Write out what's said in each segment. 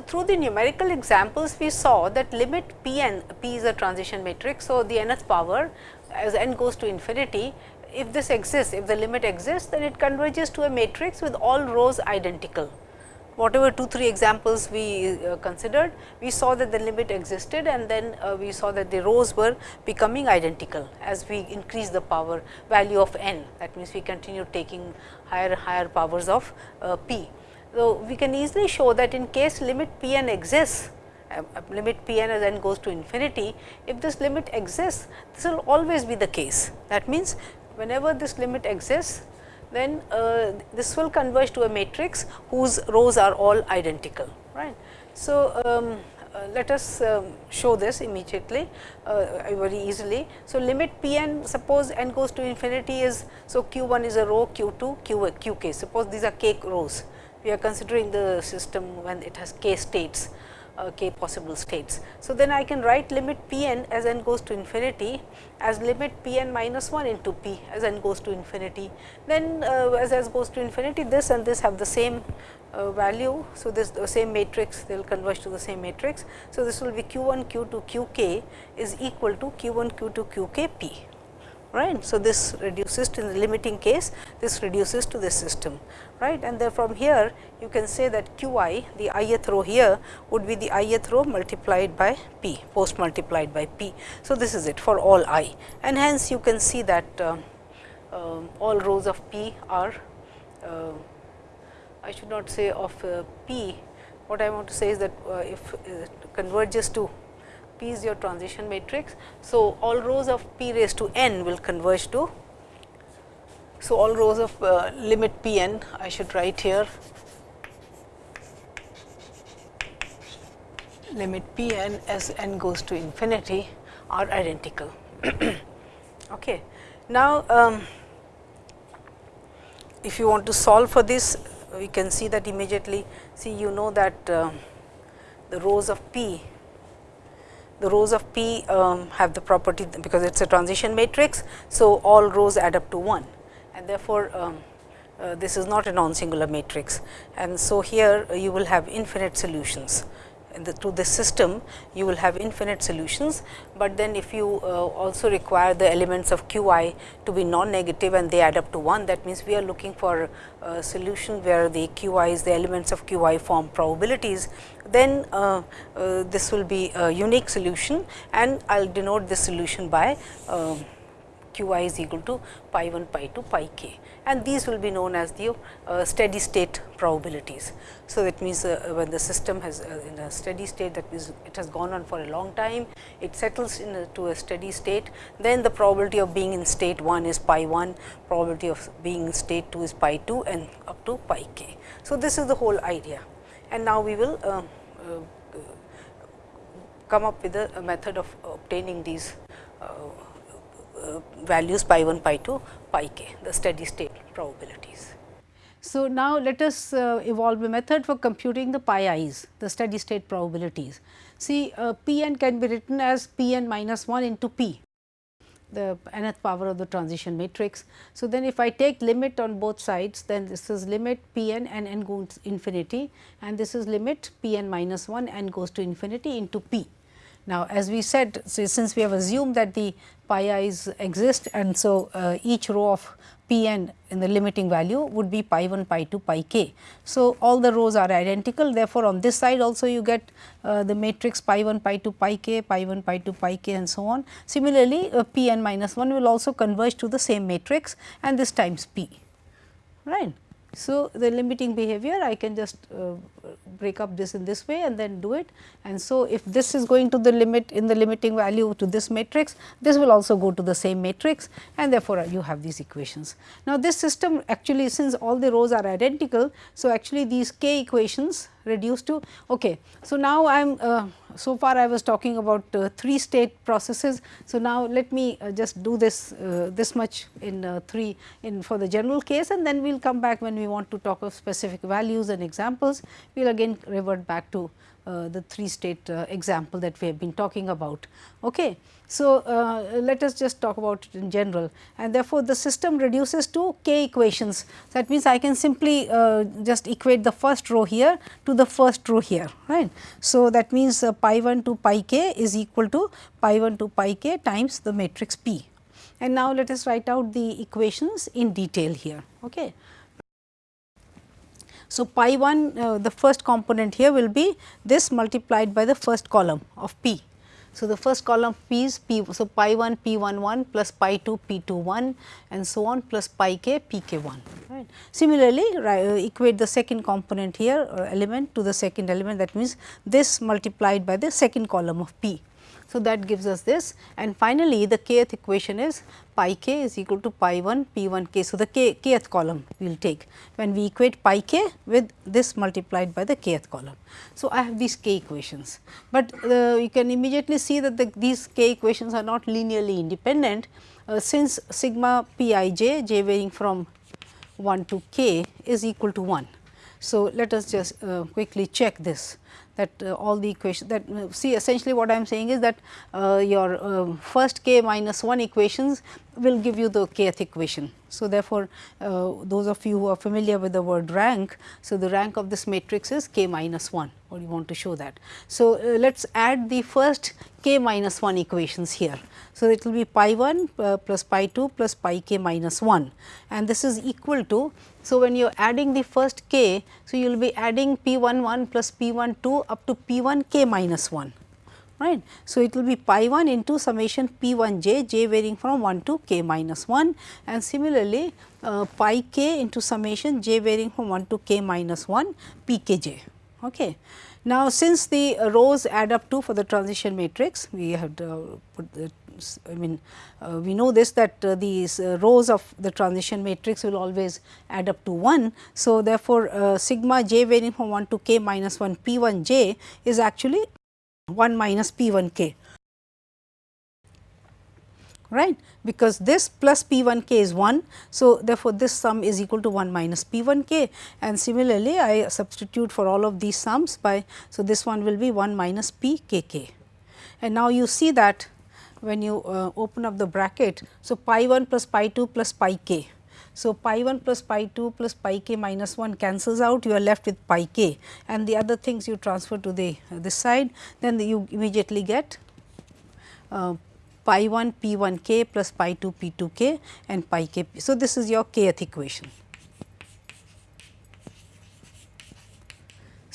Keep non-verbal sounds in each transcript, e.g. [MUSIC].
So, through the numerical examples we saw that limit p n, p is a transition matrix. So, the nth power as n goes to infinity, if this exists, if the limit exists, then it converges to a matrix with all rows identical. Whatever 2, 3 examples we uh, considered, we saw that the limit existed and then uh, we saw that the rows were becoming identical as we increase the power value of n. That means, we continue taking higher higher powers of uh, p. So, we can easily show that in case limit p n exists, uh, uh, limit p n as n goes to infinity, if this limit exists, this will always be the case. That means, whenever this limit exists, then uh, this will converge to a matrix whose rows are all identical. right? So, um, uh, let us um, show this immediately uh, very easily. So, limit p n suppose n goes to infinity is so q 1 is a row q 2 q q k suppose these are k rows we are considering the system when it has k states uh, k possible states. So, then I can write limit p n as n goes to infinity as limit p n minus 1 into p as n goes to infinity. Then uh, as s goes to infinity this and this have the same uh, value. So, this the same matrix they will converge to the same matrix. So, this will be q 1 q 2 q k is equal to q 1 q 2 q k p right. So, this reduces to the limiting case this reduces to this system right and then from here you can say that q i the ith row here would be the ith row multiplied by p post multiplied by p. So, this is it for all i and hence you can see that uh, uh, all rows of p are uh, I should not say of uh, p what I want to say is that uh, if it converges to P is your transition matrix. So, all rows of P raised to n will converge to. So, all rows of uh, limit P n I should write here limit P n as n goes to infinity are identical. [CLEARS THROAT] okay. Now, um, if you want to solve for this we can see that immediately see you know that uh, the rows of P the rows of P um, have the property because it is a transition matrix. So, all rows add up to 1 and therefore, um, uh, this is not a non-singular matrix. And so, here uh, you will have infinite solutions the, to this system you will have infinite solutions, but then if you uh, also require the elements of q i to be non-negative and they add up to 1 that means, we are looking for a solution where the q i is the elements of q i form probabilities then uh, uh, this will be a unique solution. And I will denote this solution by uh, q i is equal to pi 1 pi 2 pi k and these will be known as the uh, steady state probabilities. So, that means, uh, when the system has uh, in a steady state that means, it has gone on for a long time, it settles into a, a steady state, then the probability of being in state 1 is pi 1, probability of being in state 2 is pi 2 and up to pi k. So, this is the whole idea and now we will uh, uh, come up with a, a, method of obtaining these uh, values pi 1, pi 2, pi k, the steady state probabilities. So, now let us uh, evolve a method for computing the pi i's, the steady state probabilities. See uh, p n can be written as p n minus 1 into p, the nth power of the transition matrix. So, then if I take limit on both sides, then this is limit p n and n goes to infinity and this is limit p n minus 1 n goes to infinity into p. Now, as we said since we have assumed that the pi i's exist and so uh, each row of p n in the limiting value would be pi 1 pi 2 pi k. So, all the rows are identical therefore, on this side also you get uh, the matrix pi 1 pi 2 pi k pi 1 pi 2 pi k and so on. Similarly, uh, p n minus 1 will also converge to the same matrix and this times p right. So, the limiting behavior I can just uh, break up this in this way and then do it. And so, if this is going to the limit in the limiting value to this matrix, this will also go to the same matrix and therefore, you have these equations. Now, this system actually since all the rows are identical. So, actually these k equations reduced to okay. So, now I am uh, so far I was talking about uh, 3 state processes. So, now let me uh, just do this uh, this much in uh, 3 in for the general case and then we will come back when we want to talk of specific values and examples. We will again revert back to the three state uh, example that we have been talking about. Okay. So, uh, let us just talk about it in general and therefore, the system reduces to k equations. That means, I can simply uh, just equate the first row here to the first row here right. So, that means uh, pi 1 to pi k is equal to pi 1 to pi k times the matrix P. And now, let us write out the equations in detail here. Okay. So, pi 1 uh, the first component here will be this multiplied by the first column of P. So, the first column P is P. So, pi 1 P 1 1 plus pi 2 P 2 1 and so on plus pi k P k 1. Right. Similarly, uh, equate the second component here or element to the second element that means this multiplied by the second column of P. So, that gives us this and finally, the kth equation is pi k is equal to pi 1 p 1 k. So, the k kth column we will take when we equate pi k with this multiplied by the kth column. So, I have these k equations, but uh, you can immediately see that the, these k equations are not linearly independent uh, since sigma p i j j varying from 1 to k is equal to 1. So, let us just uh, quickly check this that uh, all the equations that uh, see essentially what I am saying is that uh, your uh, first k minus 1 equations will give you the kth equation. So, therefore, uh, those of you who are familiar with the word rank, so the rank of this matrix is k minus 1 or you want to show that. So, let us add the first k minus 1 equations here. So, it will be pi 1 uh, plus pi 2 plus pi k minus 1 and this is equal to. So, when you are adding the first k, so you will be adding p 1 1 plus p 1 2 up to p 1 k minus 1 right. So, it will be pi 1 into summation p 1 j, j varying from 1 to k minus 1 and similarly, uh, pi k into summation j varying from 1 to k minus 1 p k j. Okay. Now, since the rows add up to for the transition matrix, we have uh, put the I mean uh, we know this that uh, these uh, rows of the transition matrix will always add up to 1. So, therefore, uh, sigma j varying from 1 to k minus 1 p 1 j is actually 1 minus P 1 k right because this plus P 1 k is 1. So, therefore, this sum is equal to 1 minus P 1 k and similarly, I substitute for all of these sums by. So, this one will be 1 minus P k k and now you see that when you uh, open up the bracket. So, pi 1 plus pi 2 plus pi k so, pi 1 plus pi 2 plus pi k minus 1 cancels out you are left with pi k and the other things you transfer to the uh, this side then the, you immediately get uh, pi 1 p 1 k plus pi 2 p 2 k and pi k. So, this is your kth equation.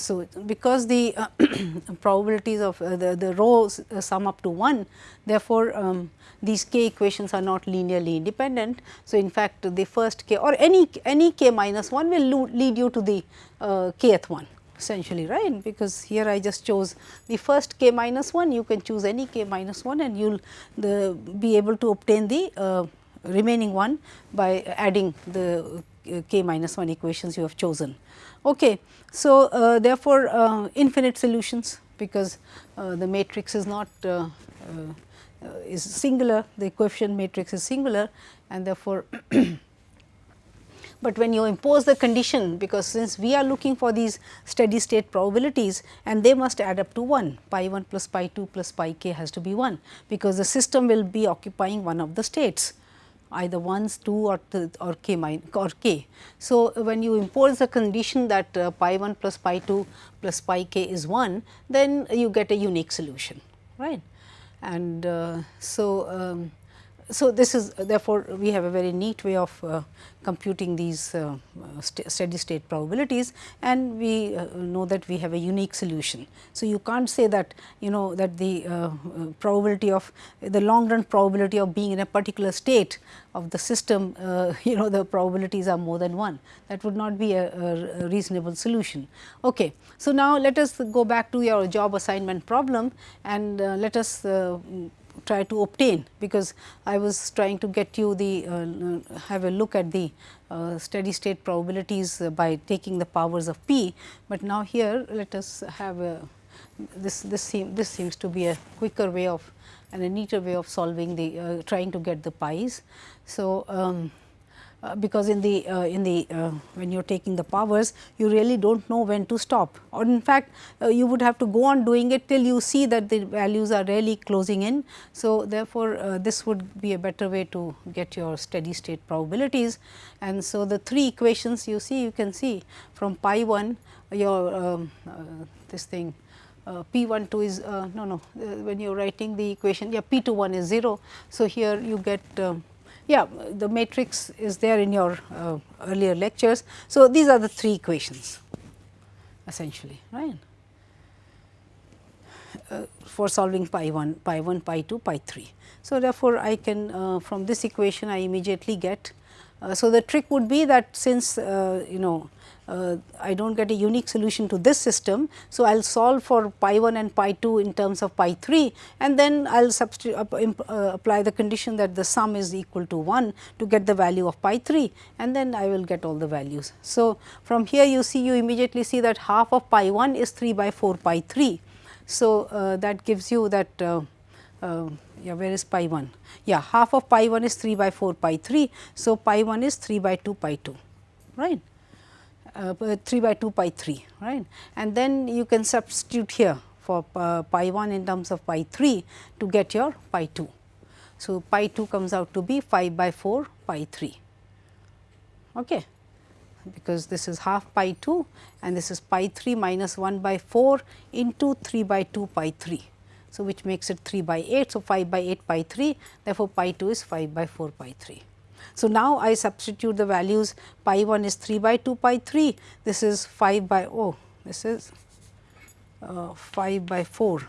So, because the uh, [CLEARS THROAT] probabilities of uh, the, the rows uh, sum up to 1, therefore, um, these k equations are not linearly independent. So, in fact, the first k or any any k minus 1 will lead you to the uh, kth one essentially right because here I just chose the first k minus 1 you can choose any k minus 1 and you will be able to obtain the uh, remaining one by adding the k minus 1 equations you have chosen. Okay. So, uh, therefore, uh, infinite solutions because uh, the matrix is not uh, uh, is singular, the coefficient matrix is singular and therefore, [CLEARS THROAT] but when you impose the condition because since we are looking for these steady state probabilities and they must add up to 1 pi 1 plus pi 2 plus pi k has to be 1 because the system will be occupying one of the states either ones 2 or or k minus or k. So, when you impose the condition that uh, pi 1 plus pi 2 plus pi k is 1 then you get a unique solution right and uh, so um, so this is therefore, we have a very neat way of uh, computing these uh, st steady state probabilities and we uh, know that we have a unique solution. So, you can't say that you know that the uh, uh, probability of the long run probability of being in a particular state of the system uh, [LAUGHS] you know the probabilities are more than 1 that would not be a, a, reasonable solution. Okay. So, now let us go back to your job assignment problem and let us try to obtain because I was trying to get you the uh, have a look at the uh, steady state probabilities uh, by taking the powers of p, but now here let us have a this this seem this seems to be a quicker way of and a neater way of solving the uh, trying to get the pi's. So, um, uh, because in the uh, in the uh, when you are taking the powers you really do not know when to stop or in fact uh, you would have to go on doing it till you see that the values are really closing in. So, therefore, this would be a better way to get your steady state probabilities and so the three equations you see you can see from pi 1 your um, this thing uh, P 1 2 is uh, no no uh, when you are writing the equation yeah P 2 1 is 0. So, here you get um, yeah the matrix is there in your uh, earlier lectures. So, these are the three equations essentially right uh, for solving pi 1, pi 1, pi 2, pi 3. So, therefore, I can uh, from this equation I immediately get. Uh, so, the trick would be that since uh, you know uh, I do not get a unique solution to this system. So, I will solve for pi 1 and pi 2 in terms of pi 3 and then I will uh, apply the condition that the sum is equal to 1 to get the value of pi 3 and then I will get all the values. So, from here you see you immediately see that half of pi 1 is 3 by 4 pi 3. So, uh, that gives you that uh, uh, yeah where is pi 1 yeah half of pi 1 is 3 by 4 pi 3. So, pi 1 is 3 by 2 pi 2 right 3 by 2 pi 3 right and then you can substitute here for uh, pi 1 in terms of pi 3 to get your pi 2. So, pi 2 comes out to be 5 by 4 pi 3 okay because this is half pi 2 and this is pi 3 minus 1 by 4 into 3 by 2 pi 3. So, which makes it 3 by 8. So, 5 by 8 pi 3 therefore, pi 2 is 5 by 4 pi 3. So, now I substitute the values pi 1 is 3 by 2 pi 3, this is 5 by oh this is uh, 5 by 4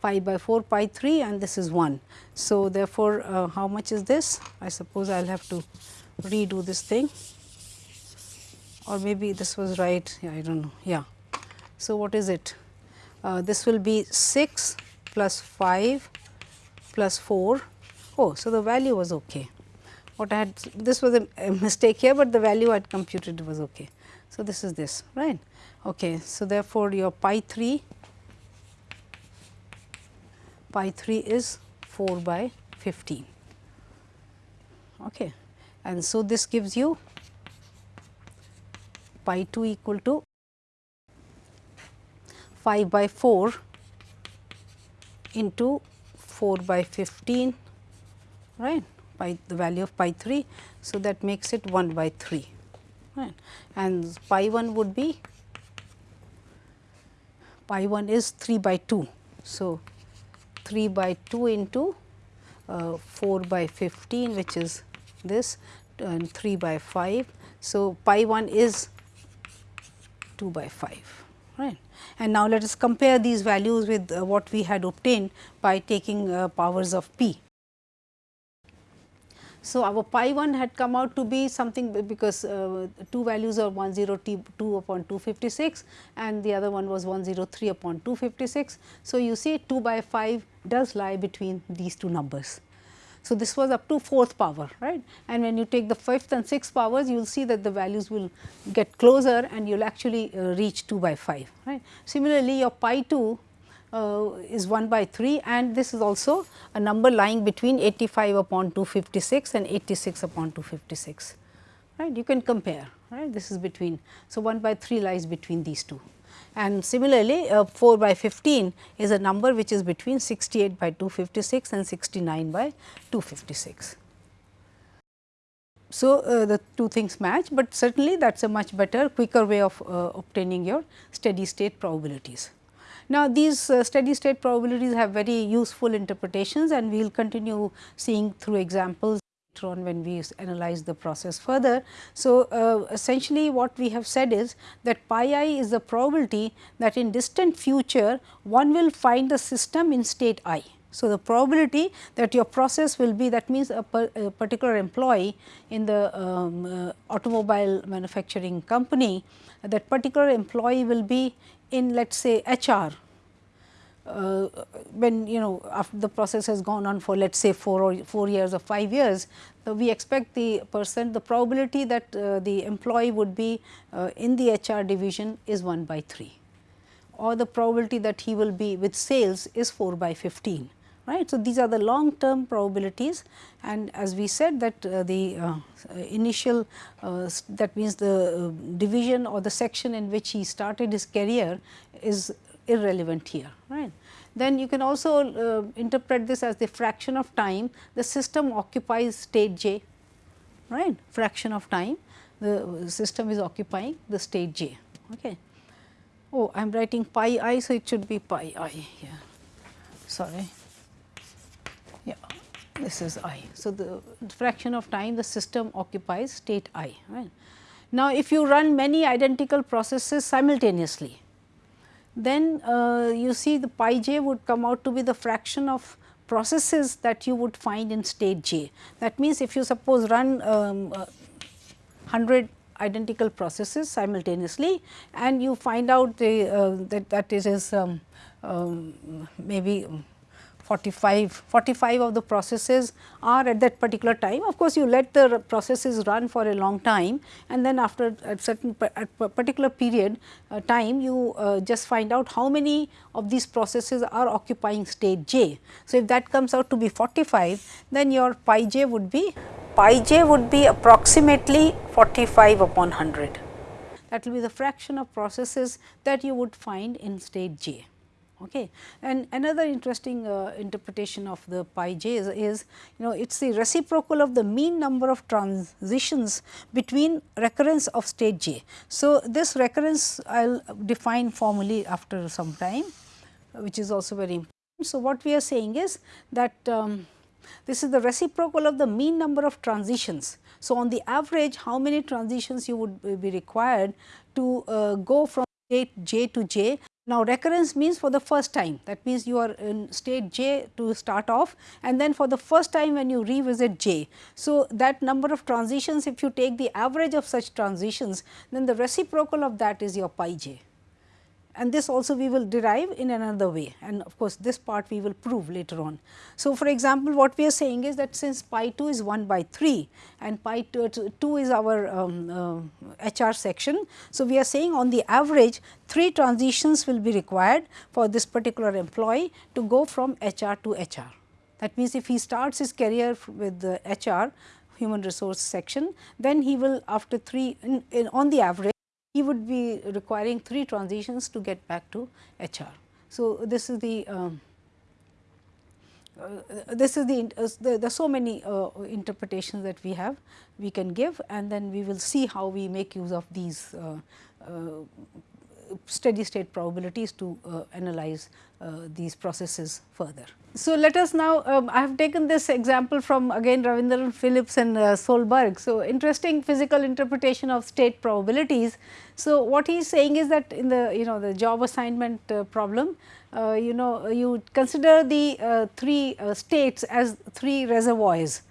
5 by 4 pi 3 and this is 1. So, therefore, uh, how much is this? I suppose I will have to redo this thing or maybe this was right, yeah, I do not know, yeah. So, what is it? Uh, this will be 6 plus 5 plus 4. Oh, so the value was okay what I had this was a, a, mistake here, but the value I had computed was okay. So, this is this right. Okay. So, therefore, your pi 3 pi 3 is 4 by 15 okay. and so this gives you pi 2 equal to 5 by 4 into 4 by 15 right pi the value of pi 3. So, that makes it 1 by 3 right. and pi 1 would be pi 1 is 3 by 2. So, 3 by 2 into uh, 4 by 15 which is this and 3 by 5. So, pi 1 is 2 by 5 right. And now, let us compare these values with uh, what we had obtained by taking uh, powers of p. So, our pi 1 had come out to be something because uh, two values are 102 upon 256 and the other one was 103 upon 256. So, you see 2 by 5 does lie between these two numbers. So, this was up to fourth power right and when you take the fifth and sixth powers you will see that the values will get closer and you will actually uh, reach 2 by 5 right. Similarly, your pi 2 uh, is 1 by 3 and this is also a number lying between 85 upon 256 and 86 upon 256 right? You can compare right? This is between so 1 by 3 lies between these two. And similarly uh, 4 by 15 is a number which is between 68 by 256 and 69 by 256 so, uh, the two things match, but certainly that is a much better quicker way of uh, obtaining your steady state probabilities. Now, these uh, steady state probabilities have very useful interpretations and we will continue seeing through examples later on when we analyze the process further. So, uh, essentially what we have said is that pi i is the probability that in distant future one will find the system in state i. So, the probability that your process will be that means a, per, a particular employee in the um, uh, automobile manufacturing company that particular employee will be in let us say HR uh, when you know after the process has gone on for let us say 4 or 4 years or 5 years, uh, we expect the percent the probability that uh, the employee would be uh, in the HR division is 1 by 3 or the probability that he will be with sales is 4 by 15 right. So, these are the long term probabilities and as we said that uh, the uh, initial uh, that means the uh, division or the section in which he started his career is irrelevant here right. Then you can also uh, interpret this as the fraction of time the system occupies state j right fraction of time the system is occupying the state j. Okay. Oh, I am writing pi i, so it should be pi i here. Sorry. This is i. So, the fraction of time the system occupies state i. Right. Now, if you run many identical processes simultaneously, then uh, you see the pi j would come out to be the fraction of processes that you would find in state j. That means, if you suppose run um, uh, 100 identical processes simultaneously and you find out the, uh, that that is um, um, maybe 45, 45 of the processes are at that particular time. Of course, you let the processes run for a long time and then after a certain at particular period uh, time you uh, just find out how many of these processes are occupying state j. So, if that comes out to be 45 then your pi j would be pi j would be approximately 45 upon 100. That will be the fraction of processes that you would find in state j. Okay. And another interesting uh, interpretation of the pi j is, is, you know it is the reciprocal of the mean number of transitions between recurrence of state j. So, this recurrence I will define formally after some time which is also very important. So, what we are saying is that um, this is the reciprocal of the mean number of transitions. So, on the average how many transitions you would be required to uh, go from state j to j. Now, recurrence means for the first time that means you are in state j to start off and then for the first time when you revisit j. So, that number of transitions if you take the average of such transitions then the reciprocal of that is your pi j and this also we will derive in another way and of course, this part we will prove later on. So, for example, what we are saying is that since pi 2 is 1 by 3 and pi 2, 2 is our um, uh, HR section. So, we are saying on the average 3 transitions will be required for this particular employee to go from HR to HR. That means, if he starts his career with the HR human resource section, then he will after 3 in, in, on the average he would be requiring 3 transitions to get back to HR. So, this is the um, uh, this is the, uh, the, the so many uh, interpretations that we have we can give and then we will see how we make use of these uh, uh, steady state probabilities to uh, analyze uh, these processes further. So, let us now, um, I have taken this example from again Ravindran Phillips and uh, Solberg. So, interesting physical interpretation of state probabilities. So, what he is saying is that in the you know the job assignment uh, problem, uh, you know you consider the uh, three states as three reservoirs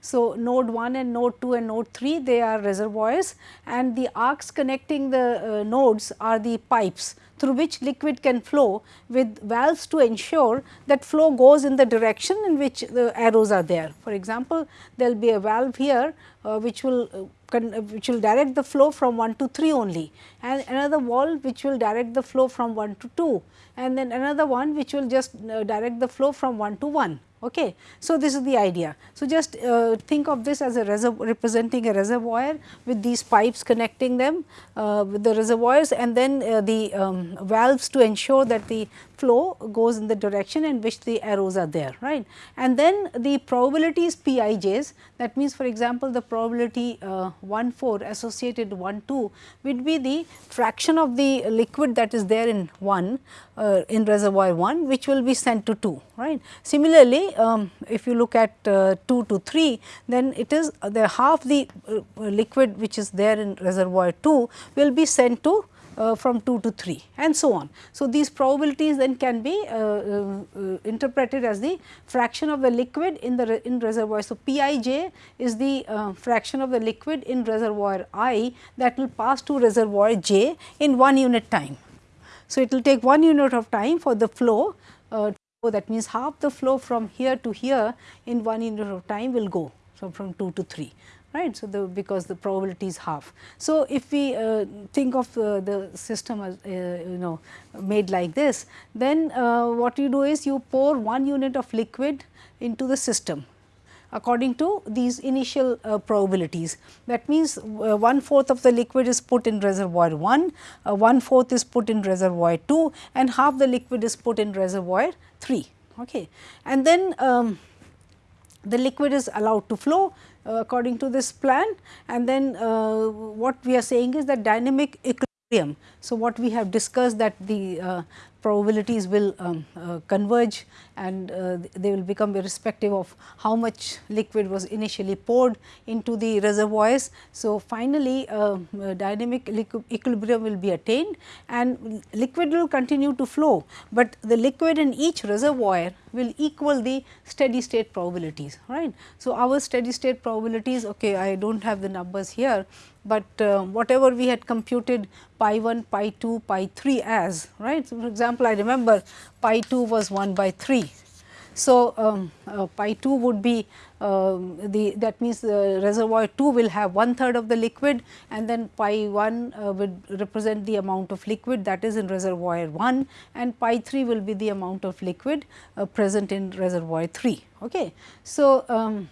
so, node 1 and node 2 and node 3 they are reservoirs and the arcs connecting the uh, nodes are the pipes through which liquid can flow with valves to ensure that flow goes in the direction in which the arrows are there. For example, there will be a valve here uh, which will uh, uh, which will direct the flow from 1 to 3 only and another valve which will direct the flow from 1 to 2 and then another one which will just uh, direct the flow from 1 to 1. Okay. So, this is the idea. So, just uh, think of this as a representing a reservoir with these pipes connecting them uh, with the reservoirs and then uh, the um, valves to ensure that the flow goes in the direction in which the arrows are there right. And then the probabilities Pij's that means for example, the probability uh, 1 4 associated 1 2 would be the fraction of the liquid that is there in 1 uh, in reservoir 1 which will be sent to 2 right. Similarly, um, if you look at uh, 2 to 3 then it is the half the uh, liquid which is there in reservoir 2 will be sent to uh, from 2 to 3 and so on. So, these probabilities then can be uh, uh, interpreted as the fraction of the liquid in the re in reservoir. So, Pij is the uh, fraction of the liquid in reservoir i that will pass to reservoir j in 1 unit time. So, it will take 1 unit of time for the flow uh, that means half the flow from here to here in 1 unit of time will go. So, from 2 to 3 right. So, the because the probability is half. So, if we uh, think of uh, the system as uh, you know made like this, then uh, what you do is you pour one unit of liquid into the system according to these initial uh, probabilities. That means, uh, one fourth of the liquid is put in reservoir 1, uh, one fourth is put in reservoir 2 and half the liquid is put in reservoir 3. Okay. And then um, the liquid is allowed to flow according to this plan and then uh, what we are saying is that dynamic equilibrium. So, what we have discussed that the uh, probabilities will um, uh, converge and uh, they will become irrespective of how much liquid was initially poured into the reservoirs. So, finally, uh, dynamic equilibrium will be attained and liquid will continue to flow, but the liquid in each reservoir will equal the steady state probabilities right. So, our steady state probabilities okay I do not have the numbers here, but uh, whatever we had computed pi 1, pi 2, pi 3 as right. So, for example, I remember pi 2 was 1 by 3. So, um, uh, pi 2 would be um, the that means the reservoir 2 will have one third of the liquid and then pi 1 uh, would represent the amount of liquid that is in reservoir 1 and pi 3 will be the amount of liquid uh, present in reservoir 3. Okay. So, um,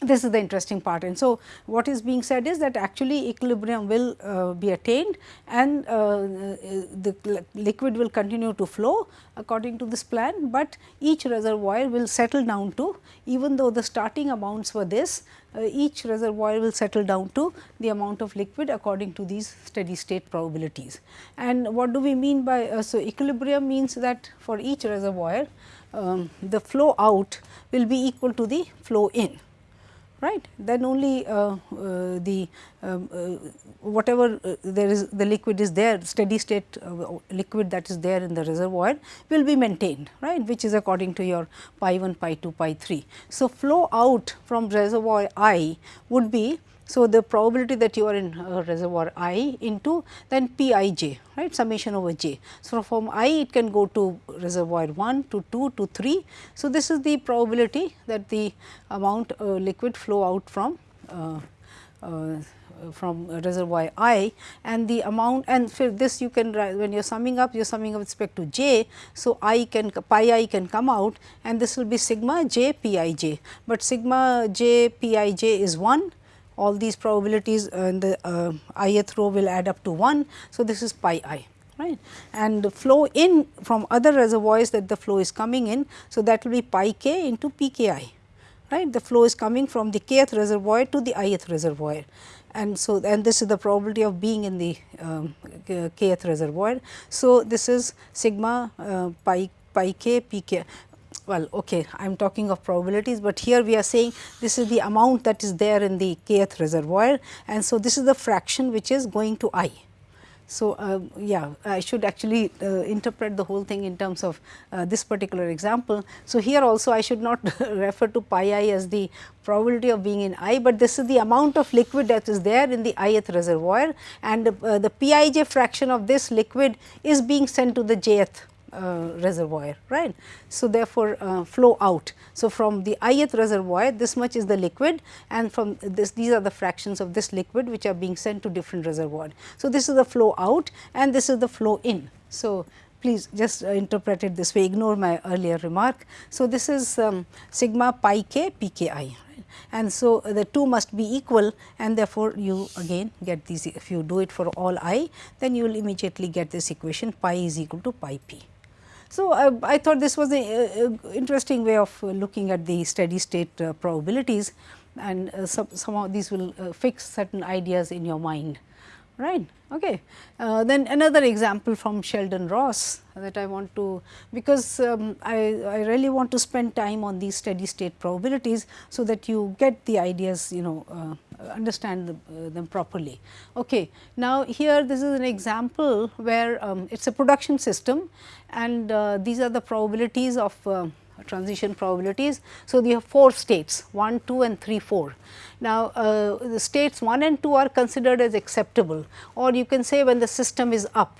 this is the interesting part and so what is being said is that actually equilibrium will uh, be attained and uh, the liquid will continue to flow according to this plan, but each reservoir will settle down to even though the starting amounts were this uh, each reservoir will settle down to the amount of liquid according to these steady state probabilities. And what do we mean by uh, so equilibrium means that for each reservoir um, the flow out will be equal to the flow in right. Then only uh, uh, the um, uh, whatever uh, there is the liquid is there steady state uh, liquid that is there in the reservoir will be maintained right which is according to your pi 1 pi 2 pi 3 so flow out from reservoir i would be so, the probability that you are in reservoir i into then p i j right summation over j. So, from i it can go to reservoir 1 to 2 to 3. So, this is the probability that the amount uh, liquid flow out from uh, uh from reservoir i and the amount and for this you can when you are summing up you are summing up with respect to j. So, i can pi i can come out and this will be sigma j p i j, but sigma j p i j is 1 all these probabilities in the uh, ith row will add up to 1. So, this is pi i right and the flow in from other reservoirs that the flow is coming in. So, that will be pi k into p k i right the flow is coming from the kth th reservoir to the ith reservoir and so and this is the probability of being in the um, kth reservoir. So, this is sigma uh, pi pi k p k well okay I am talking of probabilities, but here we are saying this is the amount that is there in the kth reservoir and so this is the fraction which is going to i. So, uh, yeah I should actually uh, interpret the whole thing in terms of uh, this particular example. So, here also I should not [LAUGHS] refer to pi i as the probability of being in i, but this is the amount of liquid that is there in the ith reservoir and uh, the pij fraction of this liquid is being sent to the jth uh, reservoir right. So, therefore, uh, flow out. So, from the ith reservoir this much is the liquid and from this these are the fractions of this liquid which are being sent to different reservoir. So, this is the flow out and this is the flow in. So, please just uh, interpret it this way ignore my earlier remark. So, this is um, sigma pi k p k i and so the two must be equal and therefore, you again get these if you do it for all i then you will immediately get this equation pi is equal to pi p. So, uh, I thought this was an interesting way of looking at the steady state uh, probabilities and uh, some, some of these will uh, fix certain ideas in your mind right. Okay. Uh, then another example from Sheldon Ross that I want to because um, I, I really want to spend time on these steady state probabilities. So, that you get the ideas you know uh, understand the, uh, them properly. Okay. Now, here this is an example where um, it is a production system and uh, these are the probabilities of uh, transition probabilities. So, we have 4 states 1, 2 and 3, 4. Now, uh, the states 1 and 2 are considered as acceptable or you can say when the system is up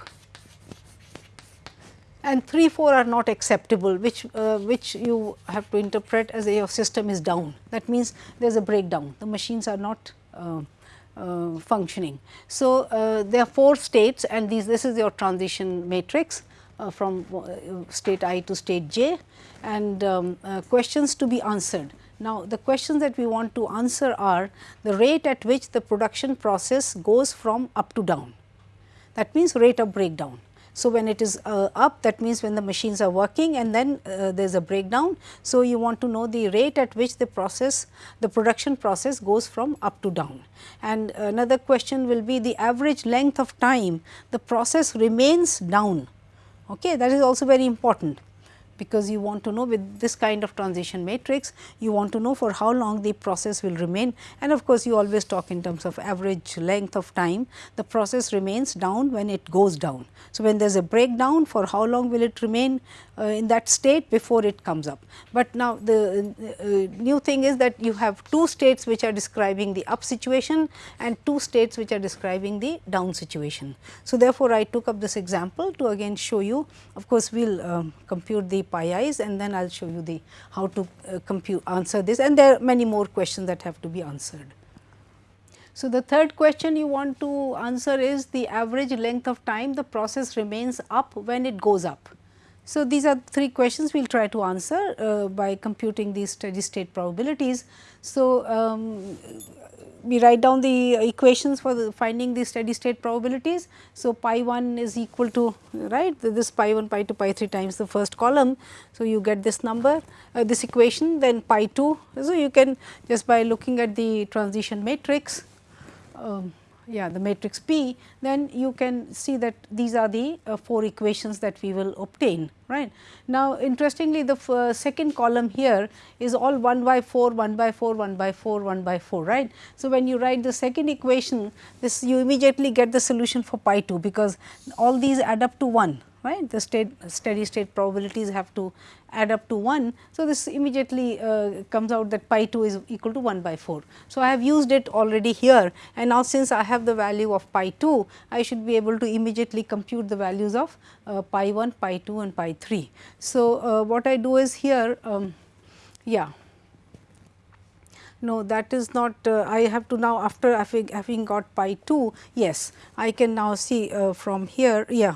and 3 4 are not acceptable which uh, which you have to interpret as your system is down that means there is a breakdown the machines are not uh, uh, functioning. So, uh, there are 4 states and these this is your transition matrix uh, from state i to state j and um, questions to be answered. Now, the questions that we want to answer are the rate at which the production process goes from up to down that means rate of breakdown. So, when it is uh, up that means when the machines are working and then uh, there is a breakdown. So, you want to know the rate at which the process the production process goes from up to down. And another question will be the average length of time the process remains down okay that is also very important because you want to know with this kind of transition matrix, you want to know for how long the process will remain. And of course, you always talk in terms of average length of time, the process remains down when it goes down. So, when there is a breakdown for how long will it remain uh, in that state before it comes up. But now the uh, new thing is that you have two states which are describing the up situation and two states which are describing the down situation. So, therefore, I took up this example to again show you of course, we will um, compute the pi i's and then I will show you the how to uh, compute answer this and there are many more questions that have to be answered. So, the third question you want to answer is the average length of time the process remains up when it goes up. So, these are three questions we will try to answer uh, by computing these steady state probabilities. So, um, we write down the equations for the finding the steady state probabilities. So, pi 1 is equal to right this pi 1 pi 2 pi 3 times the first column. So, you get this number uh, this equation then pi 2. So, you can just by looking at the transition matrix um, yeah the matrix P, then you can see that these are the uh, four equations that we will obtain right. Now, interestingly the uh, second column here is all 1 by 4, 1 by 4, 1 by 4, 1 by 4 right. So, when you write the second equation this you immediately get the solution for pi 2 because all these add up to 1 right the state steady state probabilities have to add up to 1. So, this immediately uh, comes out that pi 2 is equal to 1 by 4. So, I have used it already here and now since I have the value of pi 2, I should be able to immediately compute the values of uh, pi 1, pi 2 and pi 3. So, uh, what I do is here, um, yeah. No, that is not, uh, I have to now after having, having got pi 2, yes, I can now see uh, from here, yeah,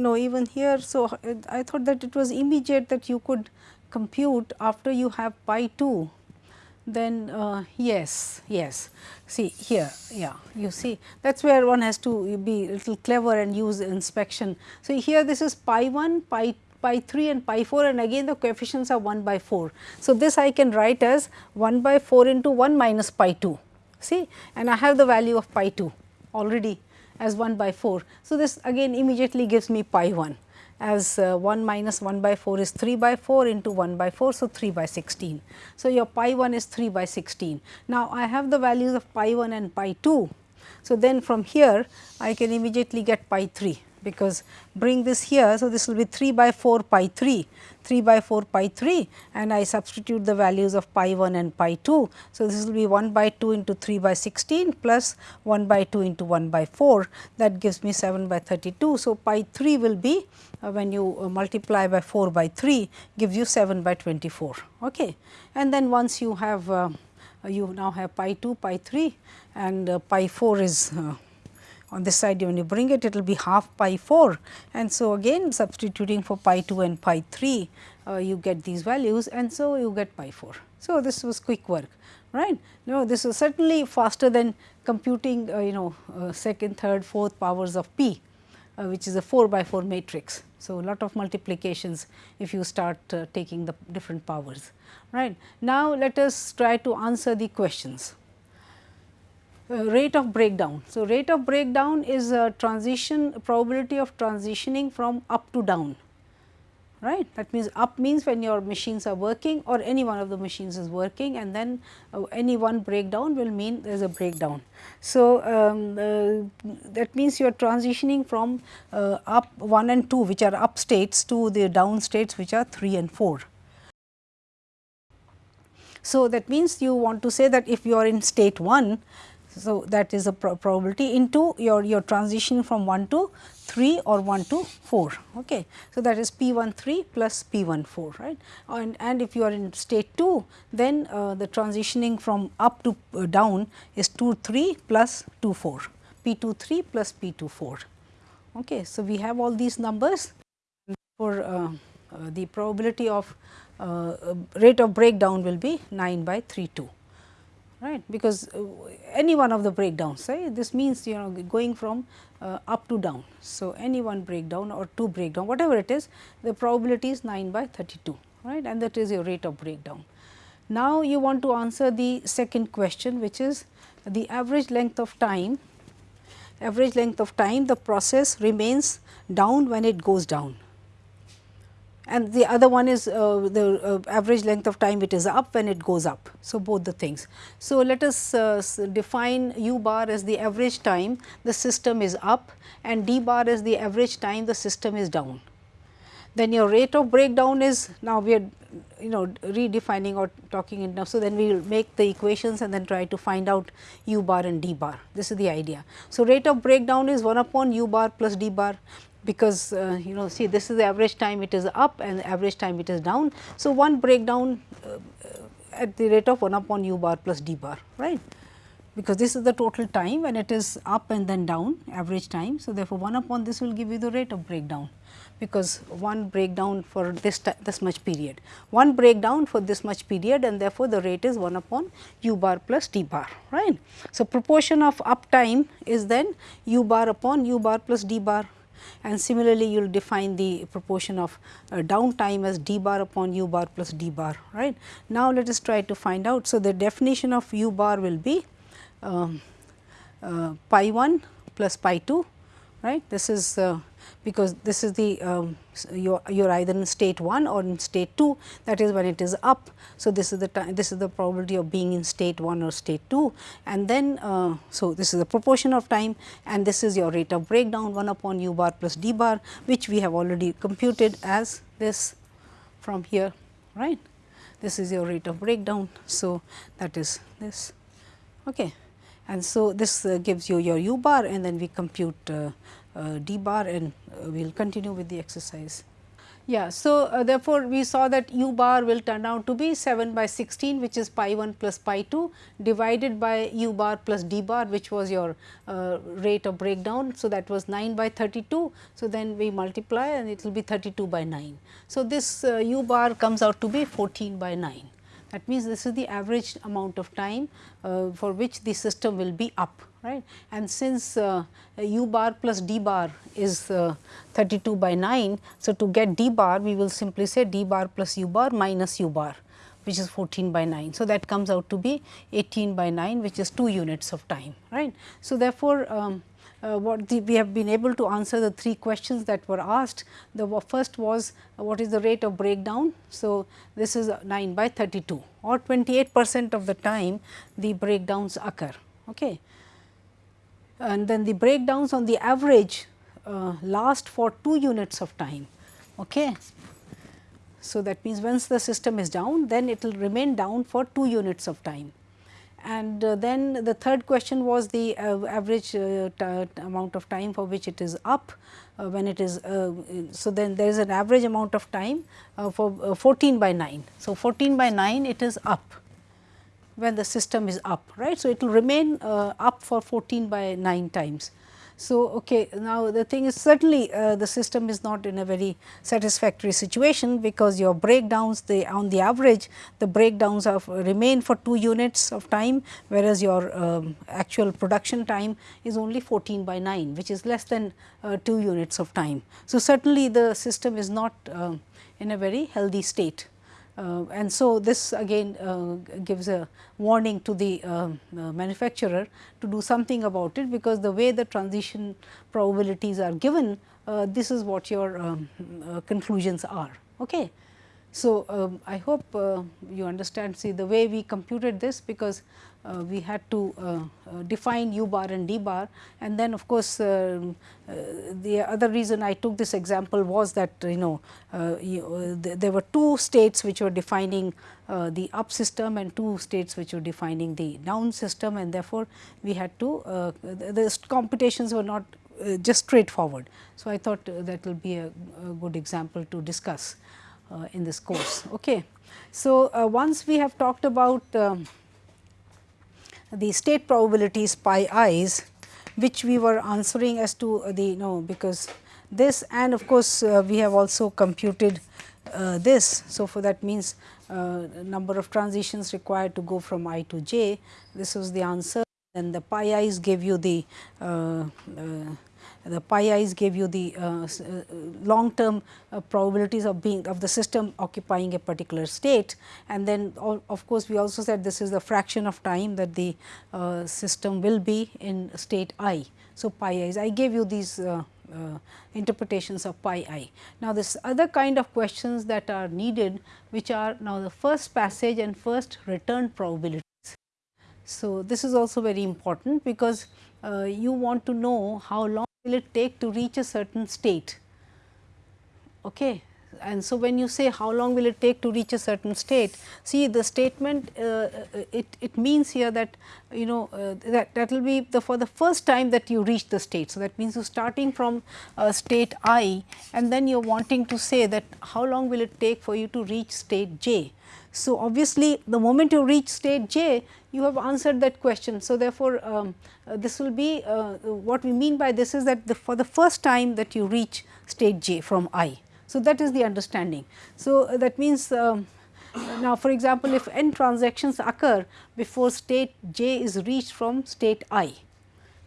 no even here. So, I thought that it was immediate that you could compute after you have pi 2 then uh, yes, yes. See here, yeah, you see that is where one has to be little clever and use inspection. So, here this is pi 1, pi pi 3 and pi 4 and again the coefficients are 1 by 4. So, this I can write as 1 by 4 into 1 minus pi 2, see and I have the value of pi 2 already as 1 by 4. So, this again immediately gives me pi 1 as uh, 1 minus 1 by 4 is 3 by 4 into 1 by 4. So, 3 by 16. So, your pi 1 is 3 by 16. Now, I have the values of pi 1 and pi 2. So, then from here I can immediately get pi 3 because bring this here. So, this will be 3 by 4 pi 3, 3 by 4 pi 3 and I substitute the values of pi 1 and pi 2. So, this will be 1 by 2 into 3 by 16 plus 1 by 2 into 1 by 4 that gives me 7 by 32. So, pi 3 will be uh, when you uh, multiply by 4 by 3 gives you 7 by 24. Okay. And then once you have uh, you now have pi 2 pi 3 and uh, pi 4 is uh, on this side when you bring it it will be half pi 4 and so again substituting for pi 2 and pi 3 uh, you get these values and so you get pi 4. So, this was quick work right. No, this is certainly faster than computing uh, you know uh, second, third, fourth powers of p uh, which is a 4 by 4 matrix. So, lot of multiplications if you start uh, taking the different powers right. Now, let us try to answer the questions. Uh, rate of breakdown. So, rate of breakdown is a transition probability of transitioning from up to down right. That means, up means when your machines are working or any one of the machines is working and then uh, any one breakdown will mean there is a breakdown. So, um, uh, that means you are transitioning from uh, up 1 and 2 which are up states to the down states which are 3 and 4. So, that means you want to say that if you are in state 1 So, that is a pro probability into your, your transition from 1 to 3 or 1 to 4. Okay. So, that is P 1 3 plus P 1 4 right and, and if you are in state 2 then uh, the transitioning from up to uh, down is 2 3 plus 2 4 P 2 3 plus P 2 4. Okay. So, we have all these numbers for uh, uh the probability of uh, rate of breakdown will be 9 by 3 2 right because uh, any one of the breakdowns right this means you know going from uh, up to down. So, any one breakdown or two breakdown whatever it is the probability is 9 by 32 right and that is your rate of breakdown. Now, you want to answer the second question which is the average length of time average length of time the process remains down when it goes down and the other one is uh, the uh, average length of time it is up when it goes up. So, both the things. So, let us uh, define u bar as the average time the system is up and d bar as the average time the system is down. Then your rate of breakdown is now we are you know redefining or talking it now. So, then we will make the equations and then try to find out u bar and d bar this is the idea. So, rate of breakdown is 1 upon u bar plus d bar because uh, you know see this is the average time it is up and average time it is down. So, one breakdown uh, at the rate of 1 upon u bar plus d bar right because this is the total time when it is up and then down average time. So, therefore, 1 upon this will give you the rate of breakdown because one breakdown for this this much period, one breakdown for this much period and therefore, the rate is 1 upon u bar plus d bar right. So, proportion of uptime is then u bar upon u bar plus d bar and similarly you will define the proportion of uh, downtime as d bar upon u bar plus d bar right. Now, let us try to find out. So, the definition of u bar will be um, uh, pi 1 plus pi 2 right. This is uh, because this is the um, you are either in state 1 or in state 2 that is when it is up. So, this is the time this is the probability of being in state 1 or state 2 and then uh, so this is the proportion of time and this is your rate of breakdown 1 upon u bar plus d bar which we have already computed as this from here right. This is your rate of breakdown. So, that is this okay. and so this uh, gives you your u bar and then we compute uh, d bar and uh, we will continue with the exercise. Yeah, so uh, therefore, we saw that u bar will turn out to be 7 by 16 which is pi 1 plus pi 2 divided by u bar plus d bar which was your uh, rate of breakdown. So, that was 9 by 32. So, then we multiply and it will be 32 by 9. So, this uh, u bar comes out to be 14 by 9. That means, this is the average amount of time uh, for which the system will be up right. And since uh, u bar plus d bar is uh, 32 by 9. So, to get d bar we will simply say d bar plus u bar minus u bar which is 14 by 9. So, that comes out to be 18 by 9 which is 2 units of time right. So, therefore, um, uh, what the, we have been able to answer the three questions that were asked. The first was uh, what is the rate of breakdown. So, this is 9 by 32 or 28 percent of the time the breakdowns occur. Okay. And then the breakdowns on the average uh, last for 2 units of time. Okay. So, that means once the system is down then it will remain down for 2 units of time. And uh, then the third question was the uh, average amount of time for which it is up uh, when it is. Uh, so, then there is an average amount of time uh, for 14 by 9. So, 14 by 9 it is up when the system is up right. So, it will remain up for 14 by 9 times. So, okay, now the thing is certainly uh, the system is not in a very satisfactory situation because your breakdowns the on the average the breakdowns of remain for 2 units of time whereas your um, actual production time is only 14 by 9 which is less than uh, 2 units of time. So, certainly the system is not uh, in a very healthy state. Uh, and so, this again uh, gives a warning to the uh, manufacturer to do something about it, because the way the transition probabilities are given, this is what your um, conclusions are. Okay. So, um, I hope uh, you understand see the way we computed this because uh, we had to uh, uh, define u bar and d bar and then of course, um, uh, the other reason I took this example was that you know you, th there were two states which were defining the up system and two states which were defining the down system and therefore, we had to the, the computations were not just straightforward. So, I thought that will be a, a good example to discuss. Uh, in this course. Okay. So, uh, once we have talked about um, the state probabilities pi i's which we were answering as to the you know because this and of course, uh, we have also computed uh, this. So, for that means uh, number of transitions required to go from i to j this was the answer and the pi i's gave you the the pi i's gave you the uh, uh, long term uh, probabilities of being of the system occupying a particular state and then of course, we also said this is the fraction of time that the uh, system will be in state i. So, pi i's I gave you these uh, uh, interpretations of pi i. Now, this other kind of questions that are needed which are now the first passage and first return probabilities. So, this is also very important because you want to know how long will it take to reach a certain state. Okay. And so, when you say how long will it take to reach a certain state, see the statement uh, uh, it, it means here that you know uh, that that will be the for the first time that you reach the state. So, that means you are starting from uh, state i and then you are wanting to say that how long will it take for you to reach state j. So, obviously, the moment you reach state j you have answered that question. So, therefore, um, uh, this will be uh, what we mean by this is that the, for the first time that you reach state j from i. So, that is the understanding. So, uh, that means um, now for example, if n transactions occur before state j is reached from state i.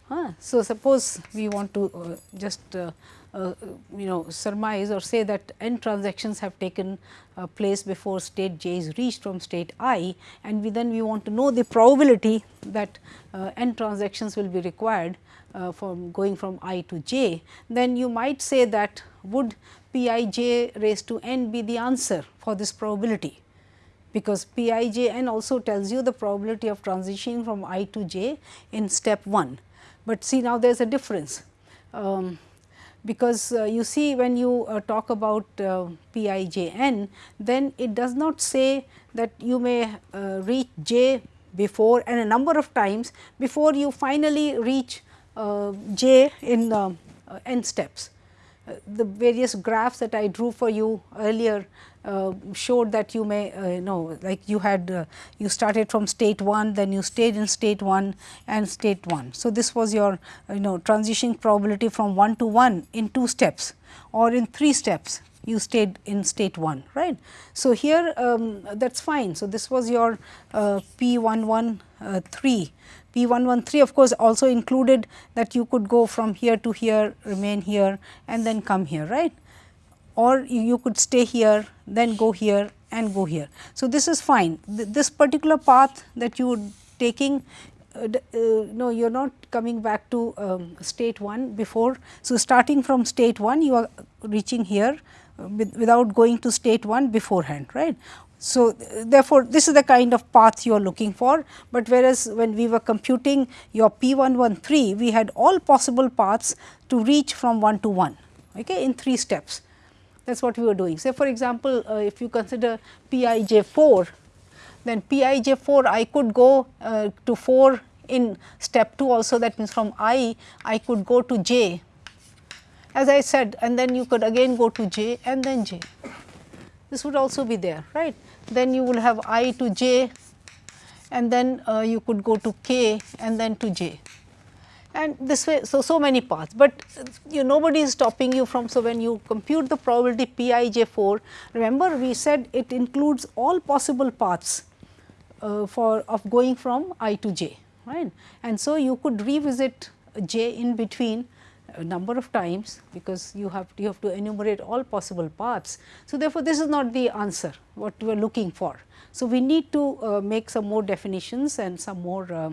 Huh? So, suppose we want to uh, just uh, uh, you know surmise or say that n transactions have taken uh, place before state j is reached from state i and we then we want to know the probability that uh, n transactions will be required uh, from going from i to j, then you might say that would p i j raised to n be the answer for this probability because p i j n also tells you the probability of transitioning from i to j in step 1. But see now there is a difference. Um, because uh, you see when you uh, talk about uh, p i j n, then it does not say that you may uh, reach j before and a number of times before you finally reach uh, j in uh, n steps. the various graphs that I drew for you earlier showed that you may uh, know like you had uh, you started from state 1 then you stayed in state 1 and state 1. So, this was your you know transition probability from 1 to 1 in 2 steps or in 3 steps you stayed in state 1 right. So, here um, that is fine. So, this was your uh, P 113 P 113 of course, also included that you could go from here to here remain here and then come here right or you could stay here, then go here and go here. So, this is fine. This particular path that you are taking uh, uh, no you are not coming back to um, state 1 before. So, starting from state 1 you are reaching here uh, with, without going to state 1 beforehand right. So, therefore, this is the kind of path you are looking for, but whereas when we were computing your P 113 we had all possible paths to reach from 1 to 1 okay, in 3 steps that is what we were doing. Say for example, uh, if you consider P i j 4, then P i j 4 I could go uh, to 4 in step 2 also that means from i I could go to j as I said and then you could again go to j and then j. This would also be there right. Then you will have i to j and then uh, you could go to k and then to j and this way so so many paths but you nobody is stopping you from so when you compute the probability p i j 4 remember we said it includes all possible paths uh, for of going from i to j right? And so you could revisit j in between a number of times because you have you have to enumerate all possible paths. So therefore this is not the answer what we are looking for. So we need to uh, make some more definitions and some more uh,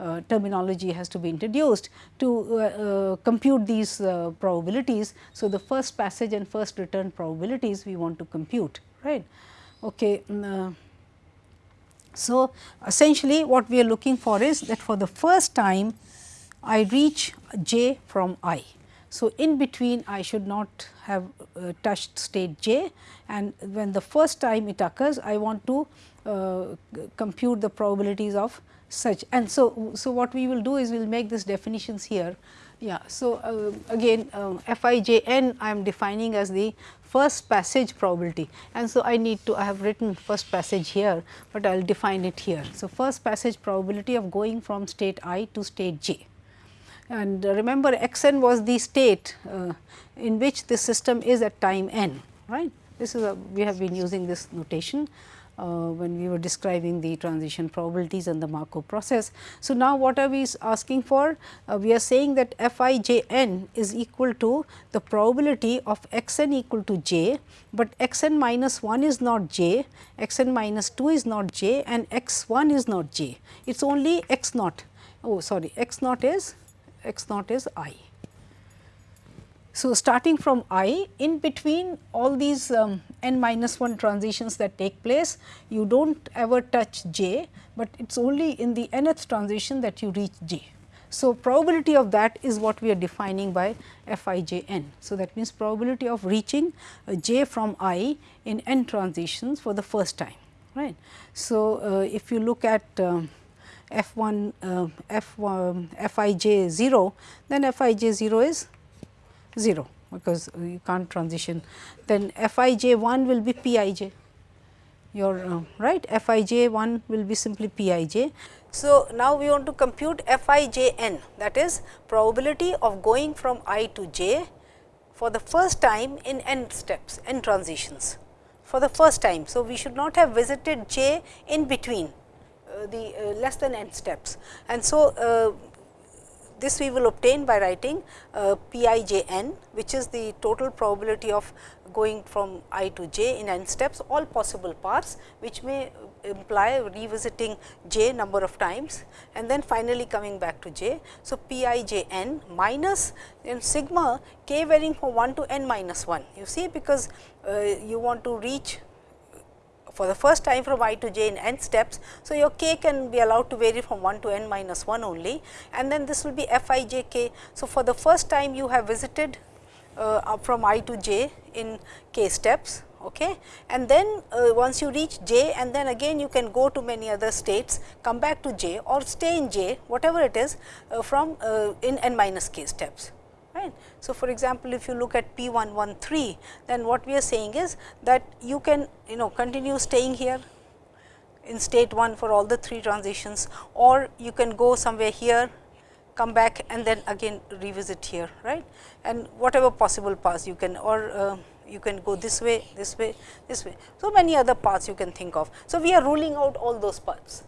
uh, terminology has to be introduced to uh, uh, compute these uh, probabilities. So, the first passage and first return probabilities we want to compute right. Okay. Mm, uh, so, essentially what we are looking for is that for the first time I reach j from i. So, in between I should not have uh, touched state j and when the first time it occurs I want to uh, compute the probabilities of such and so, so what we will do is we will make these definitions here. Yeah. So, uh, again um, I am defining as the first passage probability and so I need to I have written first passage here, but I will define it here. So, first passage probability of going from state i to state j and remember x n was the state uh, in which the system is at time n right. This is a we have been using this notation uh, when we were describing the transition probabilities and the Markov process. So, now what are we asking for? Uh, we are saying that f i j n is equal to the probability of x n equal to j, but x n minus 1 is not j, x n minus 2 is not j and x 1 is not j. It is only x naught, oh sorry x naught is x naught is i. So, starting from i in between all these um, n minus 1 transitions that take place, you do not ever touch j, but it is only in the nth transition that you reach j. So, probability of that is what we are defining by f i j n. So, that means probability of reaching uh, j from i in n transitions for the first time right. So, uh, if you look at um, f 1 uh, f, um, f i j 0 then f i j 0 is 0 because you can't transition. Then f i j 1 will be p i j. Your uh, right? F i j 1 will be simply p i j. So, now we want to compute f i j n that is probability of going from i to j for the first time in n steps n transitions. For the first time. So, we should not have visited j in between uh, the uh, less than n steps. And so uh, this we will obtain by writing uh, p i j n which is the total probability of going from i to j in n steps all possible paths which may imply revisiting j number of times and then finally coming back to j. So, p i j n minus in sigma k varying from 1 to n minus 1 you see because uh, you want to reach for the first time from i to j in n steps. So, your k can be allowed to vary from 1 to n minus 1 only and then this will be f i j k. So, for the first time you have visited uh, from i to j in k steps okay. and then uh, once you reach j and then again you can go to many other states come back to j or stay in j whatever it is uh, from uh, in n minus k steps right. So, for example, if you look at P 113 then what we are saying is that you can you know continue staying here in state 1 for all the 3 transitions or you can go somewhere here come back and then again revisit here right and whatever possible paths you can or uh, you can go this way, this way, this way. So, many other paths you can think of. So, we are ruling out all those paths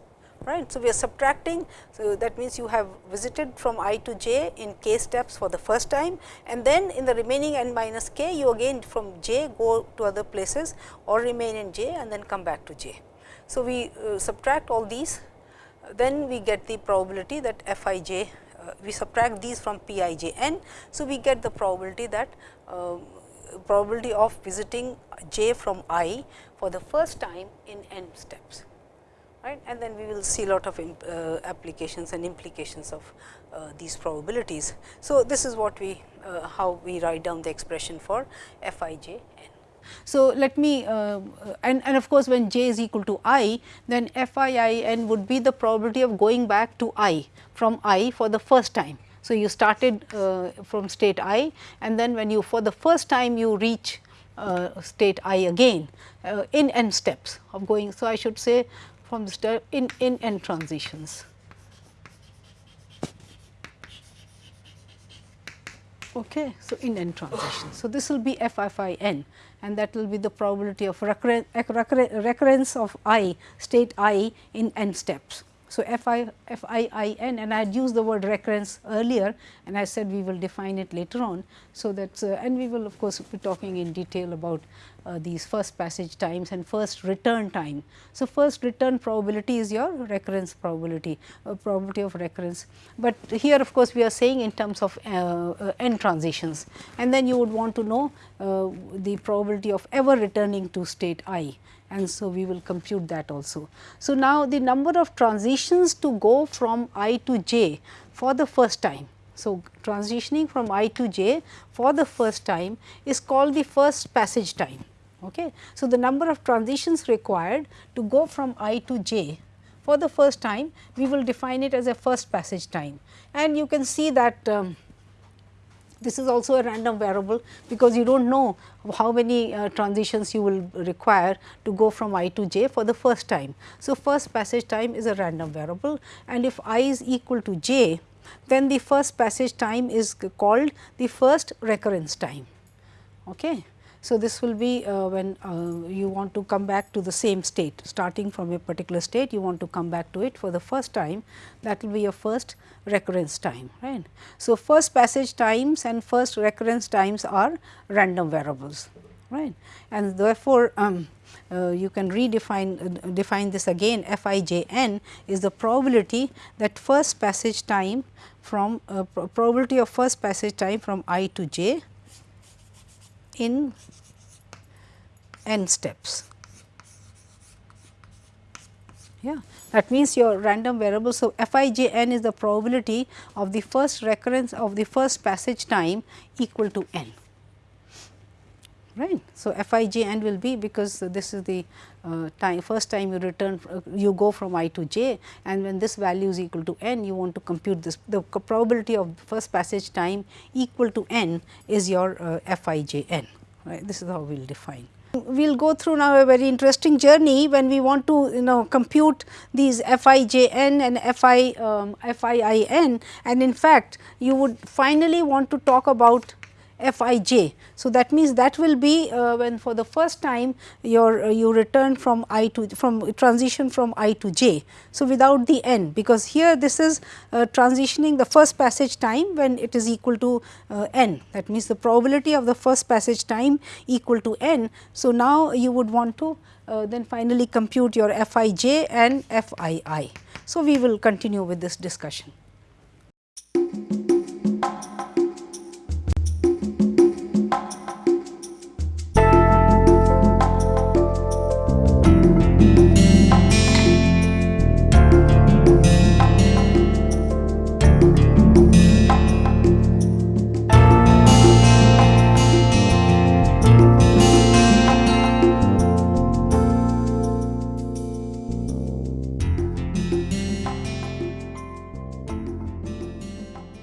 right. So, we are subtracting. So, that means you have visited from i to j in k steps for the first time and then in the remaining n minus k you again from j go to other places or remain in j and then come back to j. So, we uh, subtract all these then we get the probability that f i j uh, we subtract these from p i j n. So, we get the probability that uh, probability of visiting j from i for the first time in n steps right and then we will see lot of uh, applications and implications of uh, these probabilities. So, this is what we uh, how we write down the expression for f i j n. So, let me uh, and, and of course, when j is equal to i then f i i n would be the probability of going back to i from i for the first time. So, you started uh, from state i and then when you for the first time you reach uh, state i again in n steps of going. So, I should say from the step in, in n transitions. Okay. So, in n transitions. So, this will be f f i n and that will be the probability of recurrence, recurrence of i state i in n steps. So, f i f i i n and I had used the word recurrence earlier and I said we will define it later on. So, that uh, and we will of course, be talking in detail about uh, these first passage times and first return time. So, first return probability is your recurrence probability, uh, probability of recurrence, but here of course, we are saying in terms of uh, uh n transitions and then you would want to know uh, the probability of ever returning to state i and so we will compute that also. So, now the number of transitions to go from i to j for the first time. So, transitioning from i to j for the first time is called the first passage time. Okay. So, the number of transitions required to go from i to j for the first time we will define it as a first passage time and you can see that um, this is also a random variable because you do not know how many uh, transitions you will require to go from i to j for the first time. So, first passage time is a random variable and if i is equal to j then the first passage time is called the first recurrence time. Okay. So, this will be uh, when uh, you want to come back to the same state. Starting from a particular state you want to come back to it for the first time. That will be your first recurrence time right. So, first passage times and first recurrence times are random variables right? And therefore, um, uh, you can redefine uh, define this again. F i j n is the probability that first passage time from uh, probability of first passage time from i to j in n steps. Yeah, that means your random variable. So, f i j n is the probability of the first recurrence of the first passage time equal to n right. So, f i j n will be because this is the uh, time first time you return uh, you go from i to j and when this value is equal to n you want to compute this the probability of first passage time equal to n is your uh, f i j n right this is how we will define. We will go through now a very interesting journey when we want to you know compute these f i j n and f i um, f i i n and in fact you would finally want to talk about f i j. So, that means that will be uh, when for the first time your uh, you return from i to from transition from i to j. So, without the n because here this is uh, transitioning the first passage time when it is equal to uh, n that means the probability of the first passage time equal to n. So, now you would want to uh, then finally compute your f i j and f i i. So, we will continue with this discussion.